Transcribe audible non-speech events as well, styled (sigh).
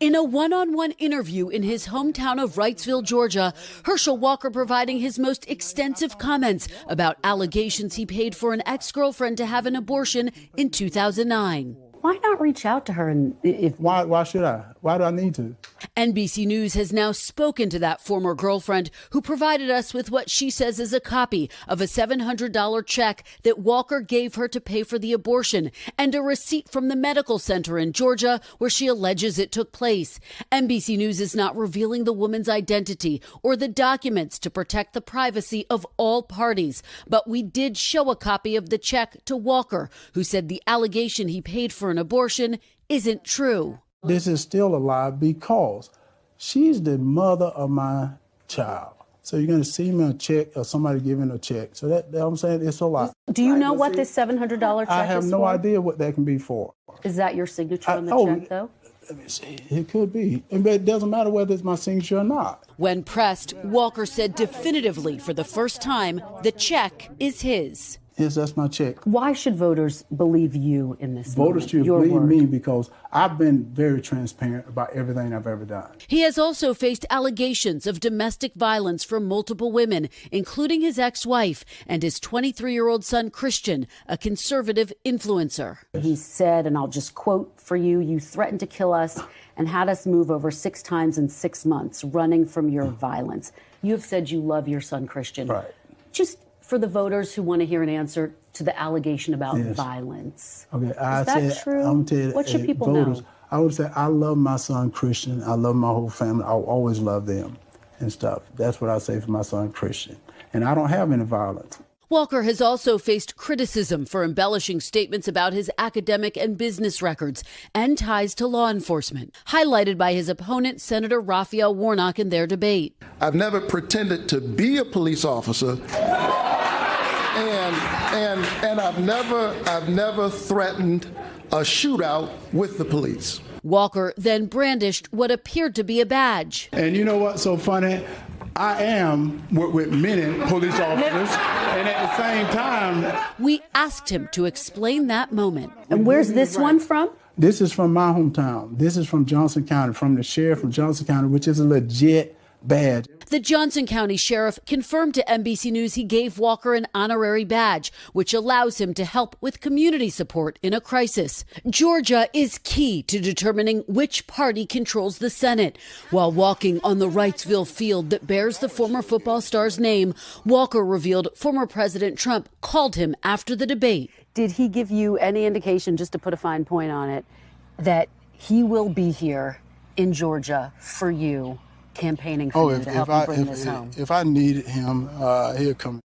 In a one on one interview in his hometown of Wrightsville, Georgia, Herschel Walker providing his most extensive comments about allegations he paid for an ex girlfriend to have an abortion in 2009. Why not reach out to her and if Why, why should I? Why do I need to? NBC News has now spoken to that former girlfriend who provided us with what she says is a copy of a $700 check that Walker gave her to pay for the abortion and a receipt from the medical center in Georgia where she alleges it took place. NBC News is not revealing the woman's identity or the documents to protect the privacy of all parties, but we did show a copy of the check to Walker, who said the allegation he paid for an abortion isn't true. This is still a lie because she's the mother of my child. So you're going to see me a check or somebody giving a check. So that, that I'm saying it's a lie. do you know what this $700 check is? I have is no for? idea what that can be for. Is that your signature I- on the oh, check though? Let me see. It could be. But it doesn't matter whether it's my signature or not. When pressed, Walker said definitively for the first time the check is his. Yes, that's my check. Why should voters believe you in this? Voters moment? should Your believe word. me because I've been very transparent about everything I've ever done. He has also faced allegations of domestic violence from multiple women, including his ex wife and his 23 year old son, Christian, a conservative influencer. He said, and I'll just quote for you you threatened to kill us and had us move over six times in six months, running from your violence. You have said you love your son, Christian. Right. Just for the voters who want to hear an answer to the allegation about Yes. violence. Okay, I Is that said, true? I'm tell you, What should eh, people voters, know? I would say I love my son Christian. I love my whole family. I'll always love them and stuff. That's what I say for my son Christian. And I don't have any violence. Walker has also faced criticism for embellishing statements about his academic and business records and ties to law enforcement, highlighted by his opponent, Senator Raphael Warnock, in their debate. I've never pretended to be a police officer. And and and I've never I've never threatened a shootout with the police. Walker then brandished what appeared to be a badge. And you know what's so funny? I am with, with many police (laughs) officers, and at the same time, We asked him to explain that moment. And where's this one from? this is from my hometown. This is from Johnson County, from the sheriff from Johnson County, which is a legit badge. The Johnson County Sheriff confirmed to NBC News he gave Walker an honorary badge, which allows him to help with community support in a crisis. Georgia is key to determining which party controls the Senate. While walking on the Wrightsville field that bears the former football star's name, Walker revealed former President Trump called him after the debate. Did he give you any indication, just to put a fine point on it, that he will be here in Georgia for you, campaigning for Oh, you if, to if help I you bring if, this if, home? if I needed him, uh, he'll come.